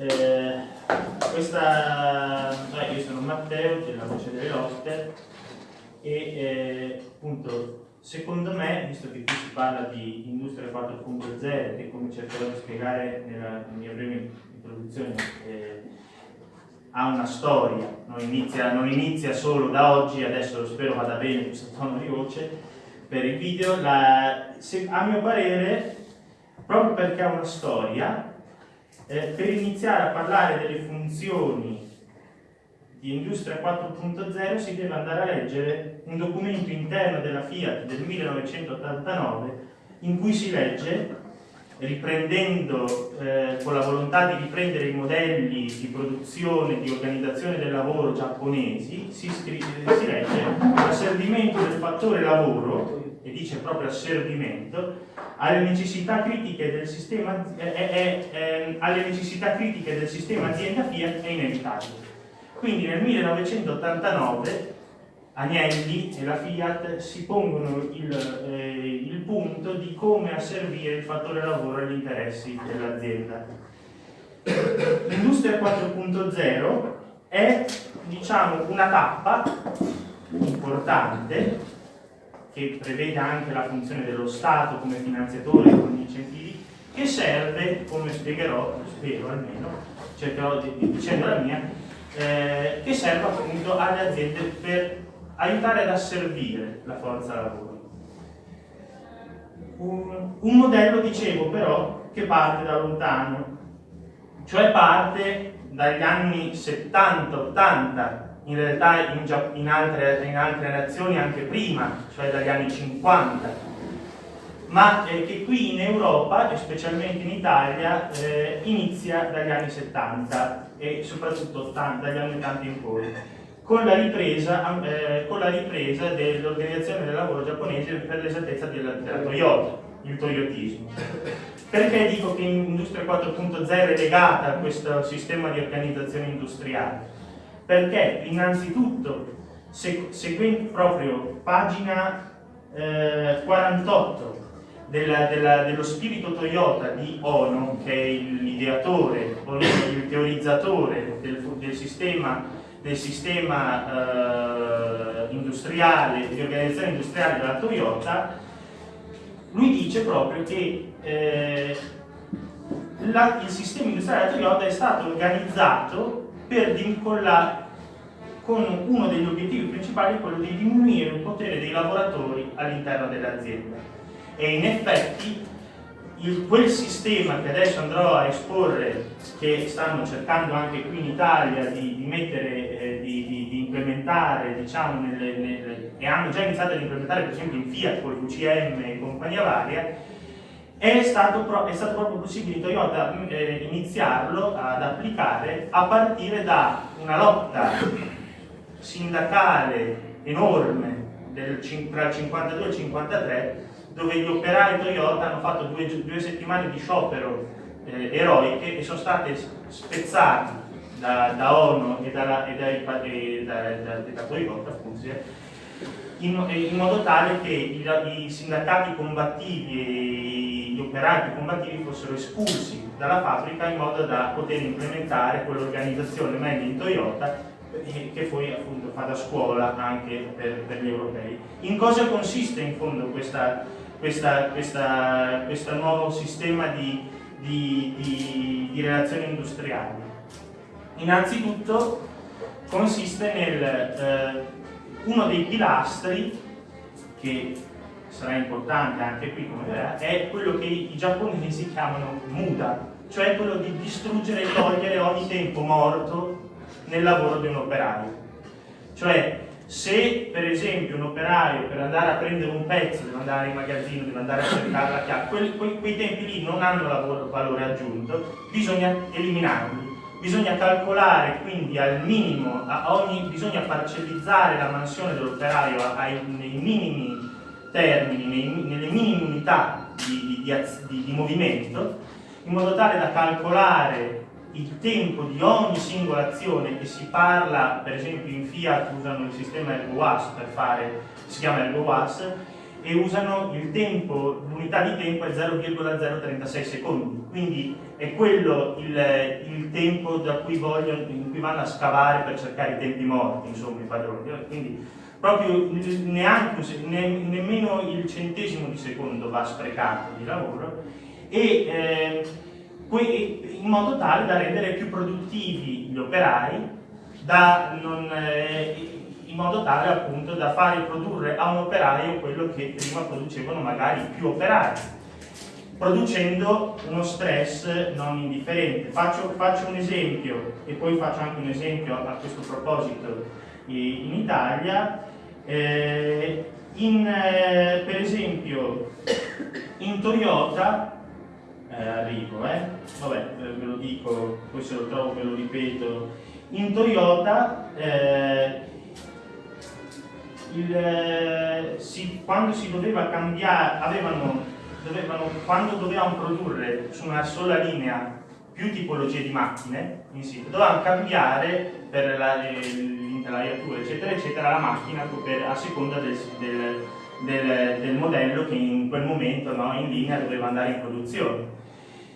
Eh, questa, eh, io sono Matteo, della voce delle Oster e eh, appunto secondo me, visto che qui si parla di industria 4.0 e come cercherò di spiegare nella mia breve introduzione eh, ha una storia, non inizia, non inizia, solo da oggi, adesso spero vada bene questo tono di voce per il video, la, se, a mio parere, proprio perché ha una storia, eh, per iniziare a parlare delle funzioni di Industria 4.0 si deve andare a leggere un documento interno della Fiat del 1989 in cui si legge riprendendo eh, con la volontà di riprendere i modelli di produzione, di organizzazione del lavoro giapponesi, si, si legge l'asservimento del fattore lavoro, e dice proprio asservimento, alle necessità critiche del sistema, eh, eh, eh, alle necessità critiche del sistema azienda Fiat è inevitabile. Quindi nel 1989 Agnelli e la Fiat si pongono il, eh, il punto di come asservire il fattore lavoro agli interessi dell'azienda. L'industria 4.0 è diciamo, una tappa importante che prevede anche la funzione dello Stato come finanziatore con gli incentivi che serve, come spiegherò, spero almeno, cercherò di, di dicendo la mia, eh, che serve appunto alle aziende per aiutare ad asservire la forza lavoro. Un, un modello, dicevo, però, che parte da lontano, cioè parte dagli anni 70-80, in realtà in, in, altre, in, altre, nazioni anche prima, cioè dagli anni 50, ma eh, che qui in Europa, e specialmente in Italia, eh, inizia dagli anni 70 e soprattutto 80, dagli anni 80 in poi con la ripresa, eh, ripresa dell'organizzazione del lavoro giapponese per l'esattezza della, della Toyota, il toyotismo. Perché dico che Industria 4.0 è legata a questo sistema di organizzazione industriale? Perché innanzitutto, seguendo proprio pagina eh, 48 della, della, dello spirito Toyota di Ono, che è l'ideatore, il teorizzatore del, del sistema del sistema eh, industriale, di organizzazione industriale della Toyota, lui dice proprio che eh, la, il sistema industriale della Toyota è stato organizzato per vincolare con uno degli obiettivi principali quello di diminuire il potere dei lavoratori all'interno dell'azienda. E in effetti il, quel sistema che adesso andrò a esporre, che stanno cercando anche qui in Italia di, di mettere, eh, di, di, implementare, diciamo, nelle, nelle, e hanno già iniziato ad implementare per esempio in Fiat con l'UCM e compagnia varia, è stato, è stato, proprio possibile Toyota eh, iniziarlo ad applicare a partire da una lotta sindacale enorme del, tra il 52 e il 53 dove gli operai Toyota hanno fatto due, due settimane di sciopero eh, eroiche e sono state spezzati da, da ONU e, dalla, e, dai, e da, da, da Toyota appunto, in, in, modo tale che i, i sindacati combattivi e gli operai combattivi fossero espulsi dalla fabbrica in modo da poter implementare quell'organizzazione meglio in Toyota che poi appunto fa da scuola anche per, per, gli europei. In cosa consiste in fondo questo nuovo sistema di, di, di, di, relazioni industriali? Innanzitutto consiste nel eh, uno dei pilastri che sarà importante anche qui come vedrà, è quello che i giapponesi chiamano muda, cioè quello di distruggere e togliere ogni tempo morto nel lavoro di un operaio. Cioè, se per esempio un operaio per andare a prendere un pezzo deve andare in magazzino, deve andare a cercare la chiave, quei, quei, quei tempi lì non hanno lavoro, valore aggiunto, bisogna eliminarli. Bisogna calcolare quindi al minimo, ogni, bisogna parcellizzare la mansione dell'operaio nei minimi termini, nei, nelle minime unità di, di, di, di movimento, in modo tale da calcolare il tempo di ogni singola azione che si parla, per esempio in Fiat usano il sistema ErgoWAS per fare, si chiama ErgoWAS, e usano il tempo, l'unità di tempo è 0,036 secondi, quindi è quello il, il tempo cui vogliono, in cui vanno a scavare per cercare i tempi morti, insomma, i padroni. Quindi proprio neanche, ne, nemmeno il centesimo di secondo va sprecato di lavoro e eh, in modo tale da rendere più produttivi gli operai, non, eh, in modo tale appunto da fare produrre a un operaio quello che prima producevano magari più operai, producendo uno stress non indifferente. Faccio, faccio un esempio e poi faccio anche un esempio a questo proposito in Italia. Eh, in, eh, per esempio in Toyota eh, arrivo, eh? vabbè ve lo dico, poi se lo trovo ve lo ripeto in Toyota eh, il, eh, si, quando si doveva cambiare, avevano, dovevano, quando dovevano produrre su una sola linea più tipologie di macchine in sito, dovevano cambiare per l'intelaiatura eccetera eccetera la macchina per, a seconda del, del, del, del, modello che in quel momento no, in linea doveva andare in produzione.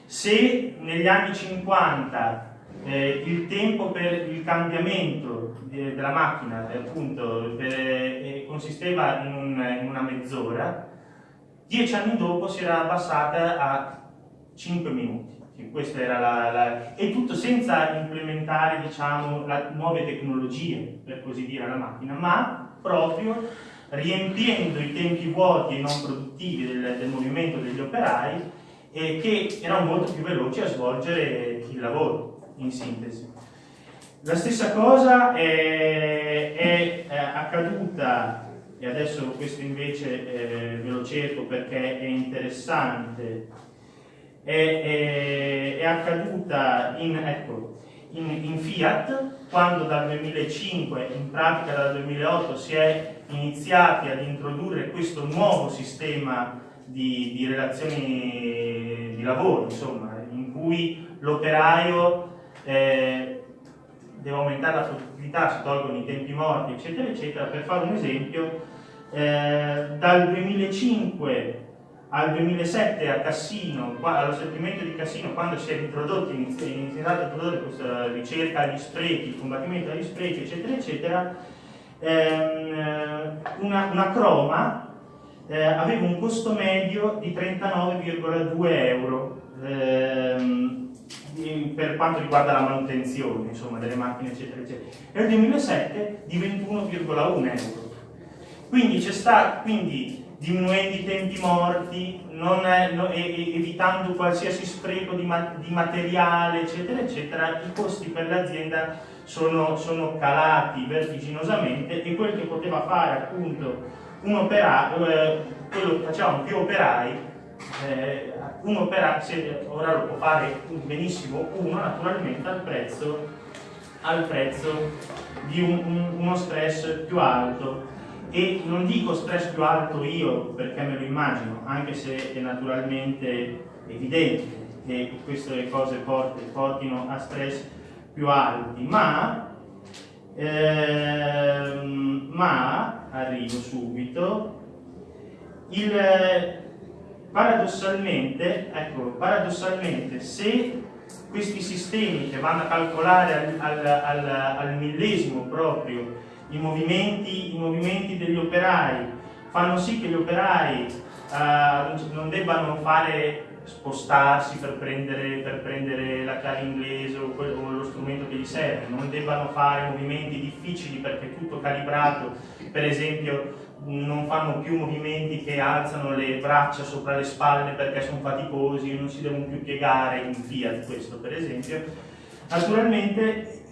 Se negli anni 50 eh, il tempo per il cambiamento de, della macchina eh, appunto per, eh, consisteva in, un, in una mezz'ora, dieci anni dopo si era abbassata a 5 minuti. La, la, e tutto senza implementare diciamo, la, nuove tecnologie, per così dire, alla macchina, ma proprio riempiendo i tempi vuoti e non produttivi del, del movimento degli operai eh, che erano molto più veloci a svolgere il lavoro in sintesi. La stessa cosa è, è, accaduta, e adesso questo invece eh, ve lo cerco perché è interessante, è, è accaduta in, ecco, in, in, Fiat, quando dal 2005, in pratica dal 2008, si è iniziati ad introdurre questo nuovo sistema di, di relazioni di lavoro, insomma, in cui l'operaio eh, deve aumentare la produttività, si tolgono i tempi morti, eccetera, eccetera. Per fare un esempio, eh, dal 2005 al 2007 a Cassino, allo stabilimento di Cassino, quando si è introdotto, iniziato a introdurre questa ricerca agli sprechi, il combattimento agli sprechi, eccetera, eccetera, ehm, una, una, croma eh, aveva un costo medio di 39,2 euro. Ehm, per quanto riguarda la manutenzione insomma, delle macchine eccetera eccetera. Nel 2007 di 21,1 euro. Quindi c'è stato quindi diminuendo i tempi morti è, no, evitando qualsiasi spreco di, ma, di, materiale eccetera eccetera i costi per l'azienda sono, sono, calati vertiginosamente e quel che poteva fare appunto un operaio eh, quello che facevano più operai eh, un operaio, ora lo può fare benissimo uno naturalmente al prezzo, al prezzo di un, un, uno stress più alto. E non dico stress più alto io perché me lo immagino, anche se è naturalmente evidente che queste cose portino a stress più alti, ma, ehm, ma arrivo subito, il, paradossalmente, ecco, paradossalmente se questi sistemi che vanno a calcolare al, al, al, al millesimo proprio i movimenti, i movimenti, degli operai fanno sì che gli operai uh, non debbano fare spostarsi per prendere, per prendere la chiave inglese o, o, lo strumento che gli serve, non debbano fare movimenti difficili perché è tutto calibrato, per esempio non fanno più movimenti che alzano le braccia sopra le spalle perché sono faticosi, non si devono più piegare in Fiat questo per esempio. Naturalmente,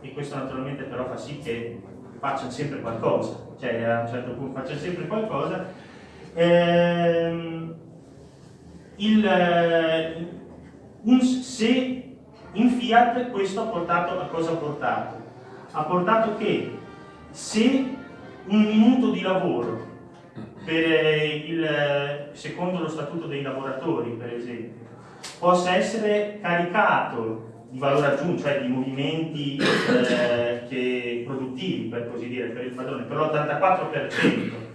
e questo naturalmente però fa sì che facciano sempre qualcosa, cioè a un certo punto facciano sempre qualcosa, ehm, il, un, se in Fiat questo ha portato a cosa ha portato? Ha portato che se un minuto di lavoro per il, secondo lo statuto dei lavoratori, per esempio, possa essere caricato di valore aggiunto, cioè di movimenti eh, che, produttivi, per così dire, per il padrone, per l'84%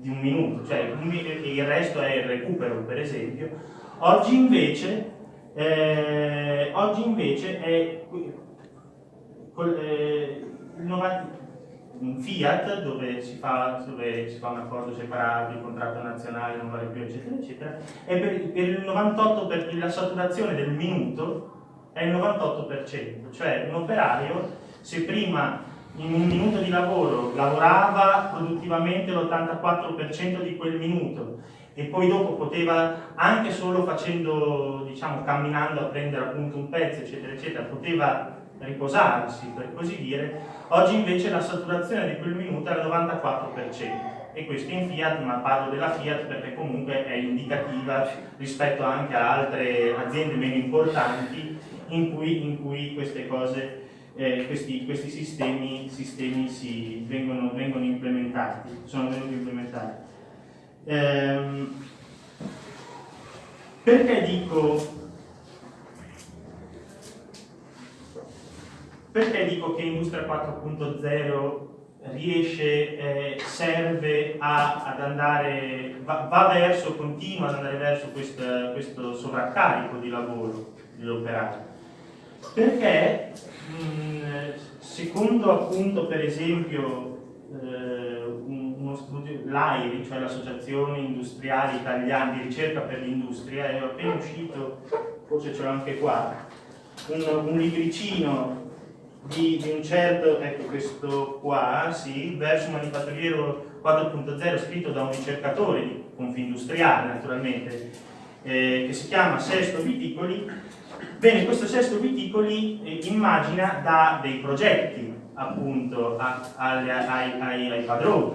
di un minuto, cioè un, il resto è il recupero per esempio, oggi invece, eh, oggi invece è eh, il 90, un Fiat dove si, fa, dove si fa un accordo separato, il contratto nazionale non vale più, eccetera, eccetera, e per, per il 98% per la saturazione del minuto è il 98%, cioè un operaio se prima in un minuto di lavoro lavorava produttivamente l'84% di quel minuto e poi dopo poteva anche solo facendo, diciamo, camminando a prendere appunto un pezzo, eccetera, eccetera, poteva riposarsi, per così dire, oggi invece la saturazione di quel minuto è al 94% e questo in Fiat, ma parlo della Fiat perché comunque è indicativa rispetto anche a altre aziende meno importanti in cui, in cui queste cose, eh, questi, questi, sistemi, sistemi si, vengono, vengono, implementati, sono venuti implementati. Ehm, perché dico Perché dico che Industria 4.0 riesce, eh, serve a, ad andare, va, va, verso, continua ad andare verso questo, questo sovraccarico di lavoro dell'operaio? Perché secondo appunto per esempio eh, uno studio, l'AIRI, cioè l'Associazione Industriale Italiana di Ricerca per l'Industria, è appena uscito, forse ce l'ho anche qua, un, un libricino di, di, un certo, ecco questo qua, sì, verso manifatturiero 4.0 scritto da un ricercatore di Confindustriale naturalmente, eh, che si chiama Sesto Viticoli, bene, questo Sesto Viticoli eh, immagina da dei progetti appunto a, a, ai, ai, ai, padroni,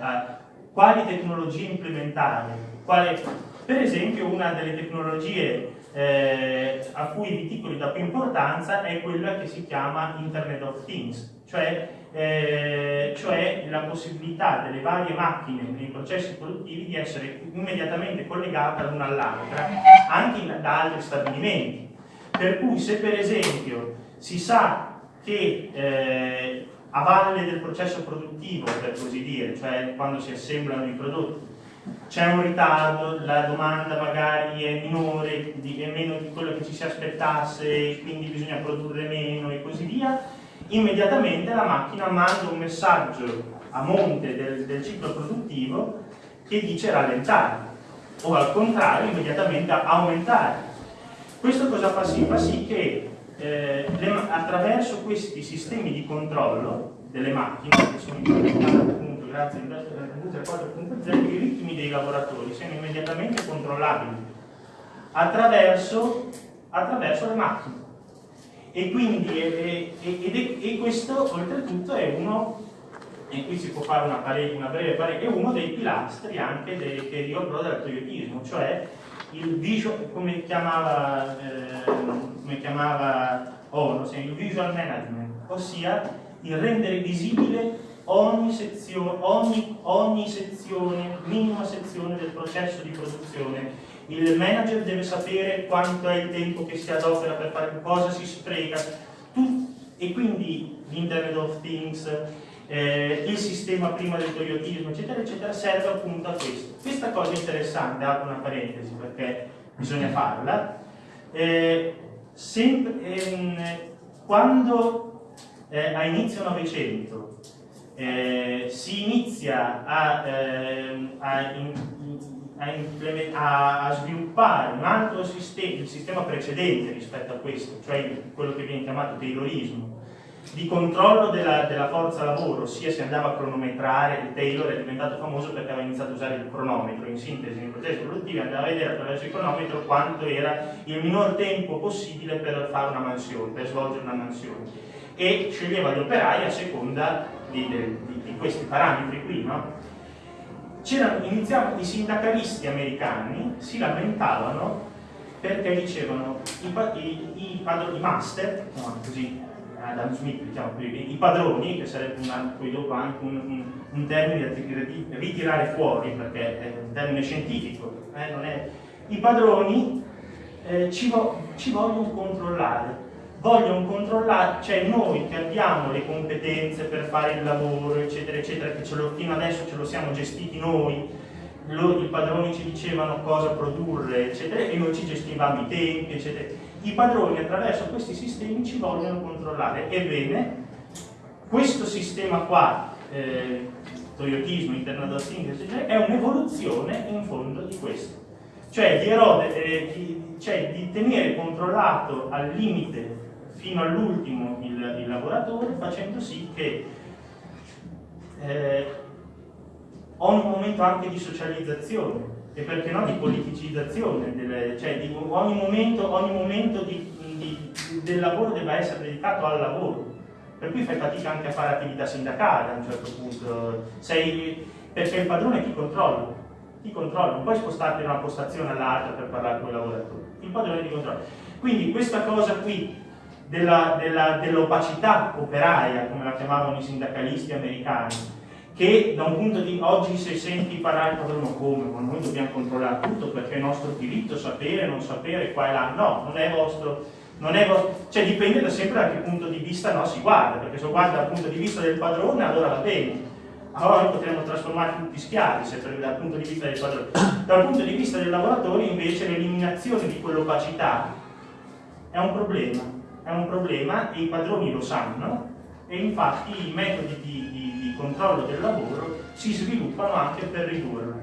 a, quali tecnologie implementare, quale, per esempio una delle tecnologie eh, a cui i viticoli dà più importanza è quella che si chiama Internet of Things, cioè, eh, cioè la possibilità delle varie macchine nei processi produttivi di essere immediatamente collegate l'una all'altra, anche in, da altri stabilimenti. Per cui se per esempio si sa che eh, a valle del processo produttivo, per così dire, cioè quando si assemblano i prodotti, c'è un ritardo, la domanda magari è minore, è meno di quello che ci si aspettasse, quindi bisogna produrre meno e così via, immediatamente la macchina manda un messaggio a monte del, del ciclo produttivo che dice rallentare o al contrario immediatamente aumentare. Questo cosa fa sì? Fa sì che eh, le, attraverso questi sistemi di controllo delle macchine che sono implementati grazie all'industria 4.0 i ritmi dei lavoratori siano immediatamente controllabili attraverso, attraverso le macchine. E quindi e, e, e, questo oltretutto è uno, e qui si può fare una, pare, una breve parete, è uno dei pilastri anche dei, che riguarda del toyotismo, cioè il visual, come chiamava, eh, come chiamava ONU, il visual management, ossia il rendere visibile ogni sezione, ogni, ogni sezione, minima sezione del processo di produzione. Il manager deve sapere quanto è il tempo che si adopera per fare cosa si spreca, tu, e quindi l'Internet of Things, eh, il sistema prima del toyotismo, eccetera, eccetera, serve appunto a questo. Questa cosa interessante, apro una parentesi perché bisogna farla, eh, ehm, quando eh, a inizio Novecento eh, si inizia a, eh, a, in, a, a, sviluppare un altro sistema, il sistema precedente rispetto a questo, cioè quello che viene chiamato taylorismo, di controllo della, della, forza lavoro, ossia si andava a cronometrare, Taylor è diventato famoso perché aveva iniziato a usare il cronometro, in sintesi nei processi produttivi andava a vedere attraverso il cronometro quanto era il minor tempo possibile per fare una mansione, per svolgere una mansione e sceglieva gli operai a seconda di, di, di questi parametri qui, no? Iniziavano, i sindacalisti americani si lamentavano perché dicevano i, i, i, padroni, i master, no, così Adam Smith diciamo, i padroni, che sarebbe una, poi dopo anche un, un, un termine da ritirare fuori perché è un termine scientifico, eh, è, i padroni eh, ci, vo ci vogliono controllare vogliono controllare, cioè noi che abbiamo le competenze per fare il lavoro, eccetera, eccetera, che ce lo, fino adesso ce lo siamo gestiti noi, loro, i padroni ci dicevano cosa produrre, eccetera, e noi ci gestivamo i tempi, eccetera. I padroni attraverso questi sistemi ci vogliono controllare. Ebbene, questo sistema qua, eh, toyotismo, Things, eccetera, è un'evoluzione in fondo di questo. Cioè di, erode, eh, di, cioè di tenere controllato al limite fino all'ultimo il, il, lavoratore facendo sì che eh, ogni momento anche di socializzazione. E perché no? Di politicizzazione, delle, cioè di, ogni momento, ogni momento di, di, del lavoro debba essere dedicato al lavoro. Per cui fai fatica anche a fare attività sindacale a un certo punto, Sei, perché il padrone ti controlla, ti controlla, non puoi spostarti da una postazione all'altra per parlare con il lavoratore, il padrone ti controlla. Quindi questa cosa qui dell'opacità dell operaia, come la chiamavano i sindacalisti americani, che da un punto di oggi se senti parlare padrone come, ma noi dobbiamo controllare tutto perché è nostro diritto sapere, non sapere, qua e là, no, non è vostro, non è vostro cioè dipende da sempre da che punto di vista no, si guarda, perché se guarda dal punto di vista del padrone allora va bene, allora potremmo trasformare tutti schiavi se dal punto di vista del padrone. Dal punto di vista del lavoratore invece l'eliminazione di quell'opacità è un problema, è un problema e i padroni lo sanno e infatti i metodi di, di, di controllo del lavoro si sviluppano anche per ridurlo.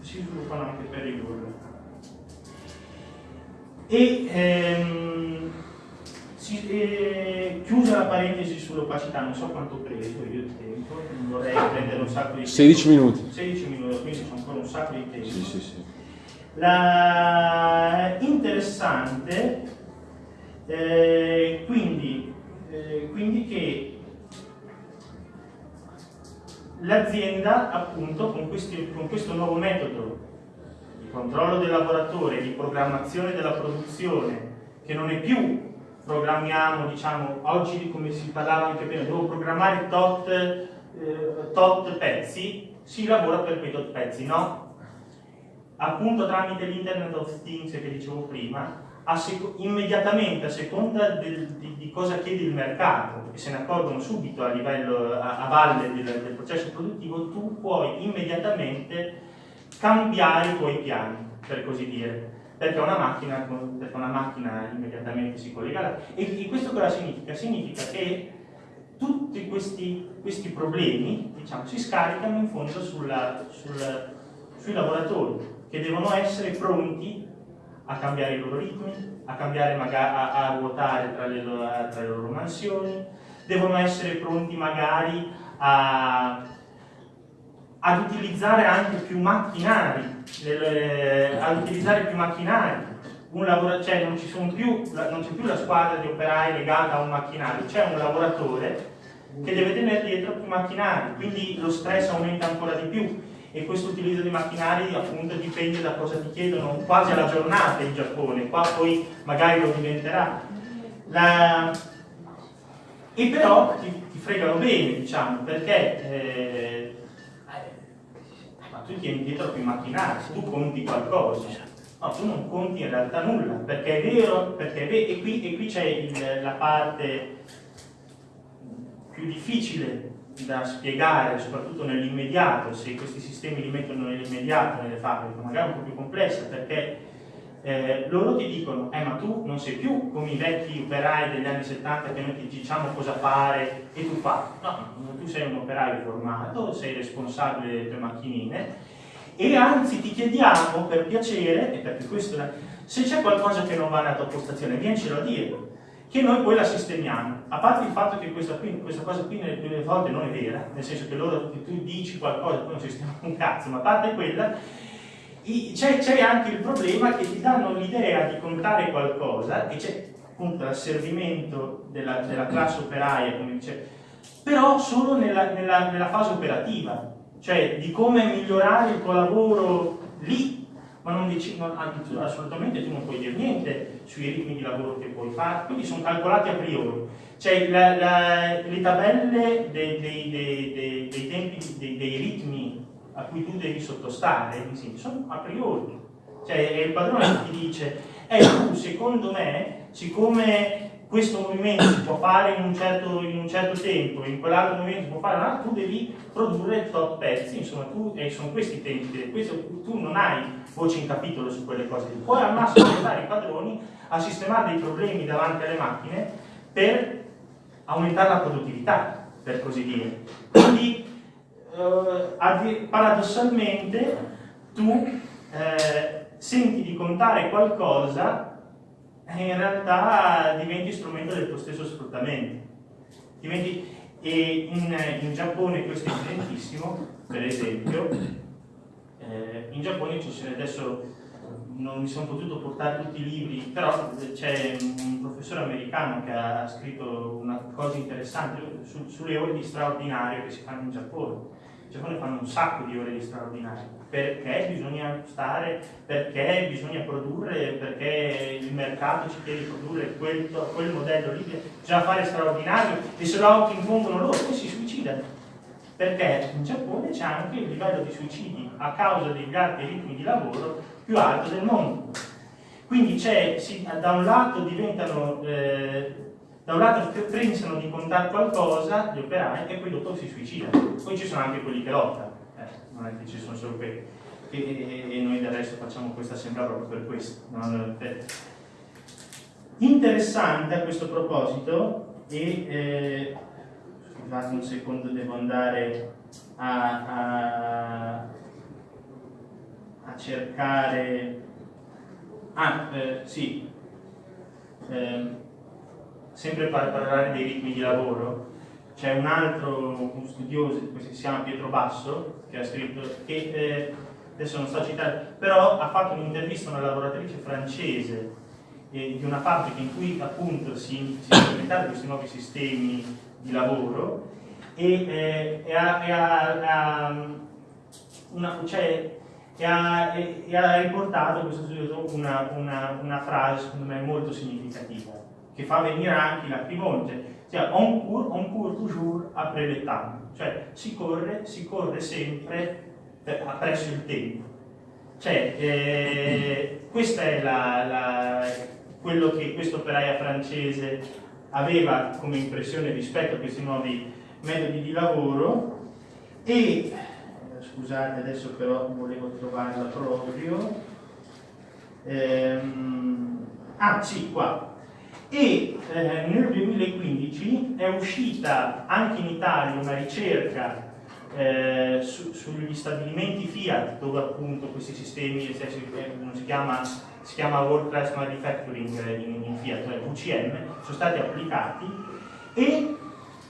Si sviluppano anche per ridurlo. E ehm, si, eh, chiusa la parentesi sull'opacità, non so quanto ho preso io il tempo, non vorrei prendere un sacco di tempo. 16 minuti. 16 minuti, quindi sono ancora un sacco di tempo. Sì, sì, sì. La... Interessante, eh, quindi, eh, quindi che l'azienda appunto con, questi, con questo nuovo metodo di controllo del lavoratore, di programmazione della produzione, che non è più programmiamo, diciamo, oggi come si parlava anche prima, devo programmare tot, eh, tot pezzi, si lavora per quei tot pezzi, no? Appunto tramite l'Internet of Things che dicevo prima, a immediatamente a seconda del, di, di, cosa chiede il mercato e se ne accorgono subito a livello a, a valle del, del, processo produttivo, tu puoi immediatamente cambiare i tuoi piani, per così dire, perché una macchina, perché una macchina immediatamente si collega. E, e questo cosa significa? Significa che tutti questi, questi problemi diciamo, si scaricano in fondo sulla, sulla, sui lavoratori che devono essere pronti a cambiare i loro ritmi, a cambiare a, a ruotare tra le, tra le, loro mansioni, devono essere pronti magari a, ad utilizzare anche più macchinari, nelle, ad utilizzare più macchinari. Lavoro, cioè non, più, c'è più la squadra di operai legata a un macchinario, c'è un lavoratore che deve tenere dietro più macchinari, quindi lo stress aumenta ancora di più e questo utilizzo di macchinari appunto dipende da cosa ti chiedono quasi alla giornata in Giappone, qua poi magari lo diventerà. La... E però ti, ti, fregano bene, diciamo, perché eh, ma tu tieni dietro più macchinari, tu conti qualcosa. No, tu non conti in realtà nulla, perché è vero, perché è vero e qui c'è la parte più difficile da spiegare, soprattutto nell'immediato, se questi sistemi li mettono nell'immediato nelle fabbriche, magari un po' più complessa, perché eh, loro ti dicono, eh ma tu non sei più come i vecchi operai degli anni 70 che noi ti diciamo cosa fare e tu fai. No, tu sei un operaio formato, sei responsabile delle tue macchinine e anzi ti chiediamo per piacere, e perché questo, se c'è qualcosa che non va nella tua postazione, viencelo a dire che noi poi la sistemiamo. A parte il fatto che questa, qui, questa cosa qui nelle prime volte non è vera, nel senso che loro tu dici qualcosa e poi non sistemiamo un cazzo, ma a parte quella, c'è anche il problema che ti danno l'idea di contare qualcosa e c'è appunto l'asservimento della, della, classe operaia, come dice, però solo nella, nella, nella fase operativa, cioè di come migliorare il tuo lavoro lì ma non dici, non, assolutamente tu non puoi dire niente sui ritmi di lavoro che puoi fare, quindi sono calcolati a priori. Cioè la, la, le tabelle dei, dei, dei, dei tempi, dei, ritmi a cui tu devi sottostare sono a priori. Cioè il padrone ti dice, eh tu secondo me, siccome questo movimento si può fare in un certo, in un certo tempo, in quell'altro movimento si può fare, ma tu devi produrre top pezzi, insomma, tu, e sono questi i tempi, questo, tu non hai voce in capitolo su quelle cose, puoi al massimo aiutare i padroni a sistemare dei problemi davanti alle macchine per aumentare la produttività, per così dire. Quindi, eh, paradossalmente, tu eh, senti di contare qualcosa e in realtà diventi strumento del tuo stesso sfruttamento. Diventi, e in, in, Giappone questo è evidentissimo, per esempio, eh, in Giappone ci sono adesso non mi sono potuto portare tutti i libri, però c'è un professore americano che ha scritto una cosa interessante su, sulle ore di straordinario che si fanno in Giappone. In Giappone fanno un sacco di ore di straordinario perché bisogna stare, perché bisogna produrre, perché il mercato ci chiede di produrre quel, quel modello lì, bisogna fare straordinario e se lo impongono loro poi si suicidano. Perché in Giappone c'è anche il livello di suicidi a causa degli alti ritmi di lavoro più alto del mondo. Quindi si, da un lato diventano, eh, da un lato pensano di contare qualcosa gli operai e poi dopo si suicidano. Poi ci sono anche quelli che lottano non è che ci sono solo quelli. E, e, e noi del resto facciamo questa assemblea proprio per questo. No? Interessante a questo proposito, e eh, scusate un secondo, devo andare a, a, a cercare. Ah, eh, sì, eh, sempre per parlare dei ritmi di lavoro, c'è un altro un studioso che si chiama Pietro Basso che ha scritto che eh, adesso non sto citando però ha fatto un'intervista a una lavoratrice francese eh, di una fabbrica in cui appunto si, si implementavano questi nuovi sistemi di lavoro e, eh, ha, riportato questo studioso una, una, una frase secondo me molto significativa che fa venire anche la lacrimone cioè on court, on court toujours après le temps, cioè si corre, si corre sempre per, presso il tempo. Cioè, eh, questo è la, la, quello che questo operaia francese aveva come impressione rispetto a questi nuovi metodi di lavoro e, scusate adesso però volevo trovarla proprio, ehm, ah sì, qua, e eh, nel 2015 è uscita anche in Italia una ricerca eh, su, sugli stabilimenti Fiat dove appunto questi sistemi eh, si chiama, si chiama World Class Manufacturing in, in Fiat, cioè VCM, sono stati applicati. E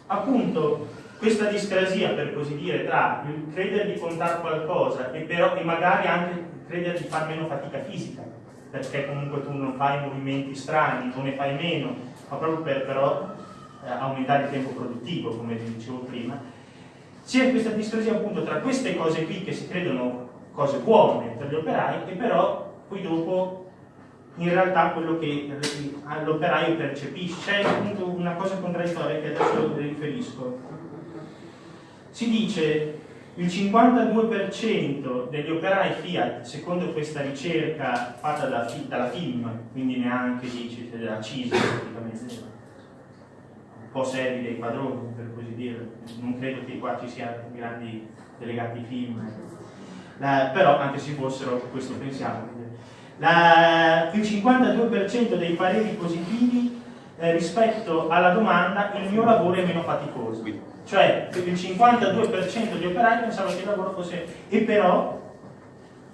appunto questa discrasia per così dire tra il credere di contare qualcosa e, però, e magari anche credere di fare meno fatica fisica perché comunque tu non fai movimenti strani, o ne fai meno, ma proprio per però eh, aumentare il tempo produttivo, come dicevo prima, c'è questa discrasia appunto tra queste cose qui che si credono cose buone per gli operai e però poi dopo in realtà quello che l'operaio percepisce. C'è appunto una cosa contraddittoria che adesso riferisco. Si dice il 52% degli operai Fiat, secondo questa ricerca fatta da, dalla FIM, quindi neanche dice della CISA praticamente, un po' seri dei padroni dire, non credo che qua ci siano grandi delegati FIM, la, però anche se fossero questo pensiamo. La, il 52% dei pareri positivi eh, rispetto alla domanda il mio lavoro è meno faticoso cioè il 52% degli operai pensava che il lavoro fosse... e però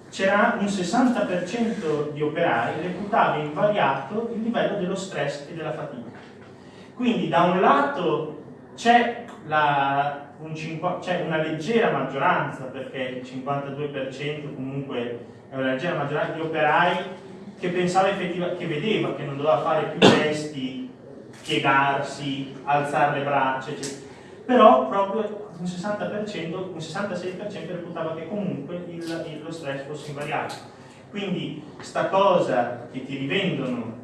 c'era un 60% di operai reputava invariato il livello dello stress e della fatica. Quindi da un lato c'è un una leggera maggioranza, perché il 52% comunque è una leggera maggioranza di operai che pensava effettivamente, che vedeva che non doveva fare più gesti, piegarsi, alzare le braccia, eccetera però proprio un 60%, un 66% reputava che comunque il, lo stress fosse invariato. Quindi sta cosa che ti rivendono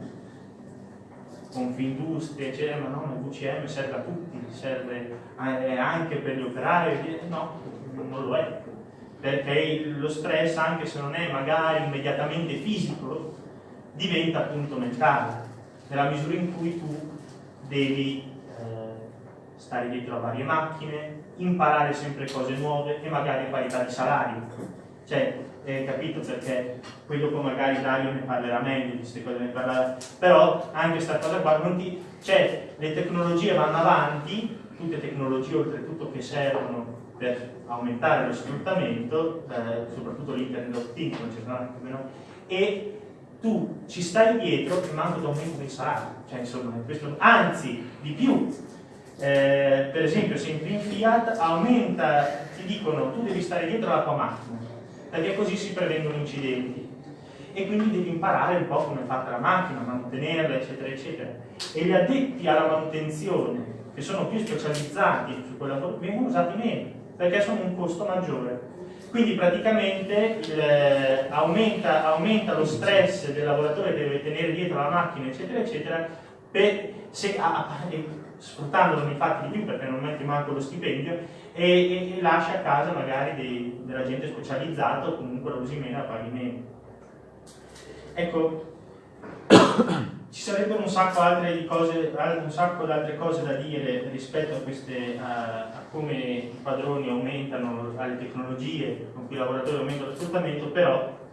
Confindustria, eccetera, ma no, il VCM serve a tutti, serve anche per gli operai, no, non lo è, perché lo stress, anche se non è magari immediatamente fisico, diventa appunto mentale, nella misura in cui tu devi eh, stare dietro a varie macchine, imparare sempre cose nuove e magari parità di salario. Cioè, eh, capito? Perché poi dopo magari Dario ne parlerà meglio di queste cose, ne parlerà, però anche questa cosa qua, non ti, cioè le tecnologie vanno avanti, tutte tecnologie oltretutto che servono per aumentare lo sfruttamento, eh, soprattutto l'internet of things, e tu ci stai dietro e manco ti aumento dei salari, cioè insomma, questo, anzi di più, eh, per esempio sempre in Fiat aumenta, ti dicono tu devi stare dietro alla tua macchina, perché così si prevengono incidenti e quindi devi imparare un po' come è fatta la macchina, mantenerla, eccetera, eccetera. E gli addetti alla manutenzione, che sono più specializzati su quella vengono usati meno, perché sono un costo maggiore. Quindi praticamente il, eh, aumenta, aumenta, lo stress del lavoratore che deve tenere dietro la macchina, eccetera, eccetera, per, se, a, sfruttandolo nei fatti di più perché non mette manco lo stipendio e, e, e lascia a casa magari dei, della gente specializzata o comunque lo usi meno a paghi meno. Ecco, ci sarebbero un sacco, cose, un sacco di altre cose da dire rispetto a, queste, a, a, come i padroni aumentano, alle tecnologie con cui i lavoratori aumentano lo sfruttamento, però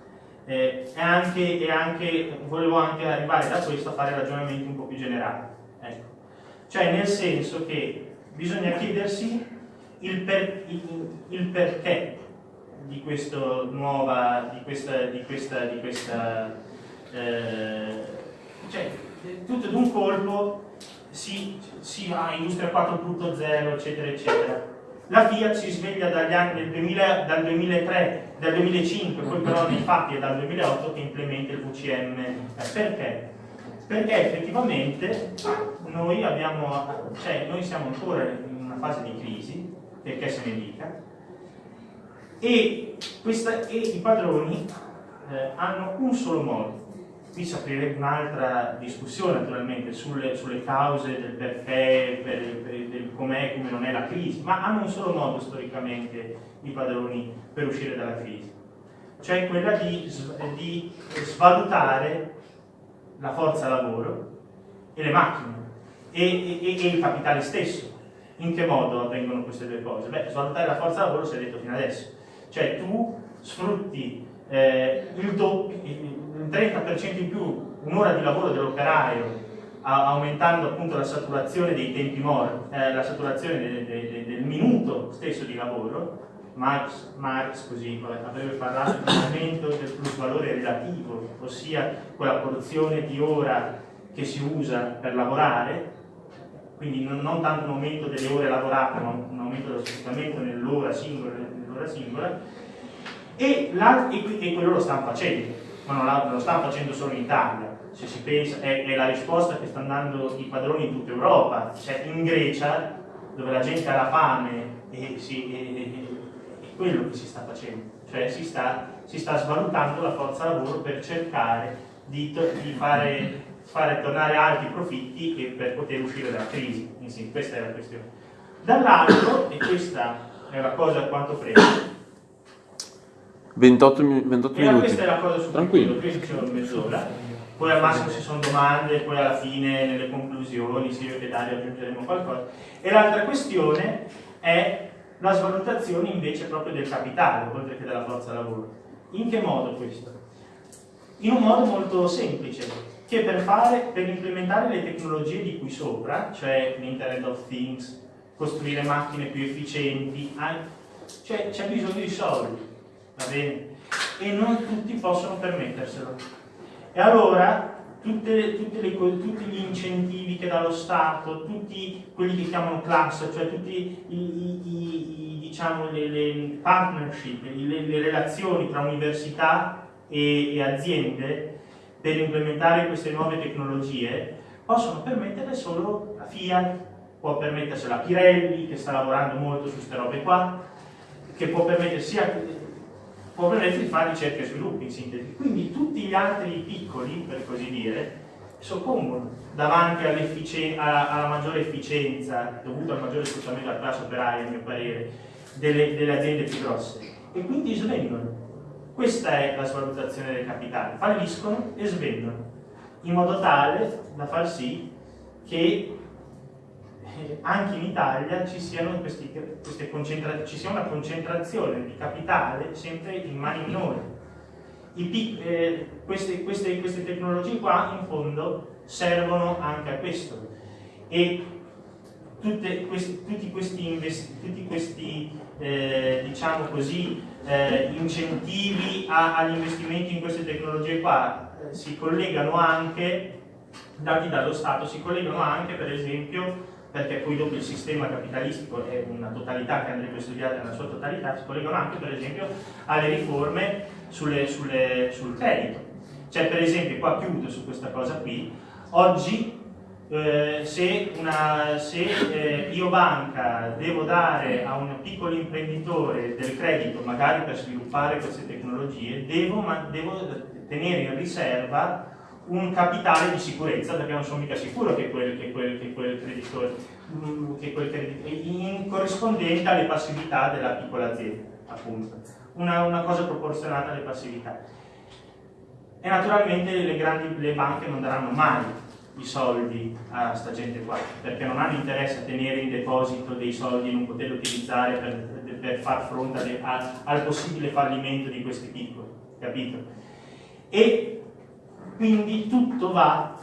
eh, è anche, è anche, volevo anche arrivare da questo a fare ragionamenti un po' più generali. Ecco. Cioè nel senso che bisogna chiedersi il, per, il, il perché di, questo nuova, di questa, di questa, di questa eh, cioè, tutto d'un colpo si, si ha Industria 4.0, eccetera, eccetera. La Fiat si sveglia dagli anni del 2000, dal 2003, dal 2005, poi però nei fatti è dal 2008 che implementa il VCM. Eh, perché? Perché effettivamente noi, abbiamo, cioè, noi siamo ancora in una fase di crisi, perché se ne dica, e, questa, e i padroni eh, hanno un solo modo qui si aprirebbe un'altra discussione naturalmente sulle, sulle, cause del perché, per, per, del com'è e come non è la crisi, ma hanno un solo modo storicamente i padroni per uscire dalla crisi, cioè quella di, di svalutare la forza lavoro e le macchine e, e, e, il capitale stesso. In che modo avvengono queste due cose? Beh, svalutare la forza lavoro si è detto fino adesso, cioè tu sfrutti eh, il doppio, un 30% in più un'ora di lavoro dell'operaio aumentando appunto la saturazione dei tempi morti, eh, la saturazione de, de, de, del minuto stesso di lavoro, Marx, Marx così avrebbe parlato di un aumento del plus valore relativo, ossia quella porzione di ora che si usa per lavorare, quindi non, non tanto un aumento delle ore lavorate, ma un aumento dello sfruttamento nell'ora singola, nell singola. E, e, e quello lo stanno facendo ma non, la, lo stanno facendo solo in Italia, se si pensa, è, è, la risposta che stanno dando i padroni in tutta Europa, cioè in Grecia, dove la gente ha la fame, e si, è, è quello che si sta facendo, cioè si sta, si sta svalutando la forza lavoro per cercare di, di fare, fare, tornare alti i profitti e per poter uscire dalla crisi, sì, questa è la questione. Dall'altro, e questa è la cosa a quanto prende, 28, 28 e minuti. questa è la cosa su Tranquillo. qui ci sono mezz'ora. Poi al massimo se sono domande, poi alla fine nelle conclusioni, se io e Dario aggiungeremo qualcosa. E l'altra questione è la svalutazione invece proprio del capitale, oltre che della forza lavoro. In che modo questo? In un modo molto semplice, che per, fare, per implementare le tecnologie di qui sopra, cioè l'Internet of Things, costruire macchine più efficienti, cioè c'è bisogno di soldi va bene? E non tutti possono permetterselo. E allora tutte, tutte le, tutti gli incentivi che dà lo Stato, tutti quelli che chiamano class, cioè tutte diciamo, le, le, partnership, le, le, relazioni tra università e, e aziende per implementare queste nuove tecnologie, possono permettere solo la Fiat, può permettersela Pirelli, che sta lavorando molto su queste robe qua, che può permettere sia può permettere di fare ricerca e sviluppo in sintesi. Quindi tutti gli altri piccoli, per così dire, soccombono davanti alla, alla, maggiore efficienza dovuta al maggiore sfruttamento della classe operaria, a mio parere, delle, delle aziende più grosse. E quindi svendono. Questa è la svalutazione del capitale. Falliscono e svendono, in modo tale da far sì che anche in Italia ci, questi, ci sia una concentrazione di capitale sempre in mani minori. Eh, queste, queste, queste tecnologie qua in fondo servono anche a questo e questi, tutti questi, tutti questi eh, diciamo così, eh, incentivi agli investimenti in queste tecnologie qua eh, si collegano anche, dati dallo Stato, si collegano anche per esempio perché poi dopo il sistema capitalistico è una totalità che andrebbe studiata nella sua totalità, si collegano anche per esempio alle riforme sulle, sulle, sul credito. Cioè per esempio, qua chiudo su questa cosa qui, oggi eh, se, una, se eh, io banca devo dare a un piccolo imprenditore del credito, magari per sviluppare queste tecnologie, devo, devo tenere in riserva un capitale di sicurezza perché non sono mica sicuro che quel, che quel, che quel creditore mm, che quel in corrispondente alle passività della piccola azienda appunto una, una cosa proporzionata alle passività e naturalmente le grandi le banche non daranno mai i soldi a sta gente qua perché non hanno interesse a tenere in deposito dei soldi e non poterli utilizzare per, per far fronte alle, a, al possibile fallimento di questi piccoli capito? e quindi tutto va,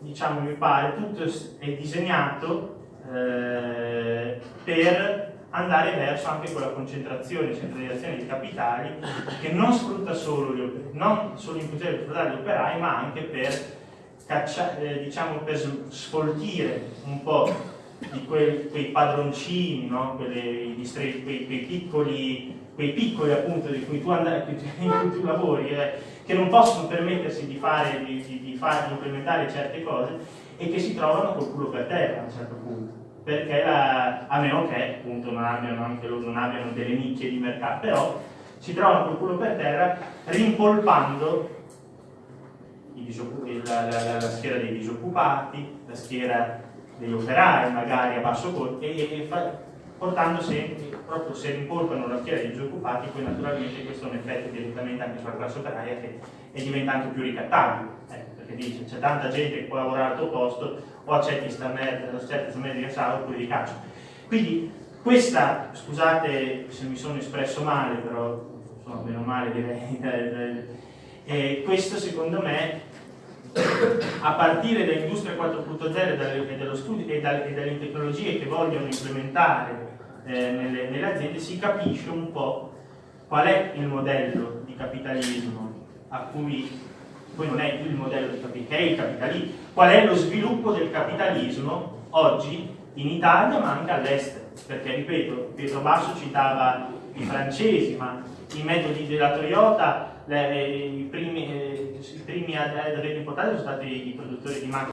diciamo mi pare, tutto è disegnato eh, per andare verso anche quella concentrazione centralizzazione di capitali che non sfrutta solo, gli operai, non solo in funzione di gli operai ma anche per, caccia, eh, diciamo, per sfoltire un po' di quei, quei padroncini, no? Quelle, quei, quei, piccoli, quei piccoli appunto di cui tu, andai, in cui tu lavori eh, che non possono permettersi di, fare, di, di, di, fare, di implementare certe cose e che si trovano col culo per terra a un certo punto. Perché la, a meno che appunto non abbiano, anche loro non abbiano delle nicchie di mercato però si trovano col culo per terra rimpolpando la, la, la, schiera dei disoccupati la schiera degli operai magari a basso costo e, e fa, portando sempre, proprio se rimpolpano la schiera dei disoccupati, poi naturalmente questo ha un effetto direttamente anche sulla classe operaia che è diventa anche più ricattabile, eh, perché dice c'è tanta gente che può lavorare al tuo posto, o accetti sta merda, accetti sta merda di assalto, oppure di caccio. Quindi questa, scusate se mi sono espresso male, però insomma, meno male direi, eh, questo secondo me a partire dall'industria 4.0 e, dallo e dalle tecnologie che vogliono implementare eh, nelle, nelle, aziende si capisce un po' qual è il modello di capitalismo a cui poi non è il modello di capitalismo, qual è lo sviluppo del capitalismo oggi in Italia ma anche all'estero perché ripeto, Pietro Basso citava i francesi ma i metodi della Toyota le, i primi, eh, primi ad aver importato sono stati i produttori di macchine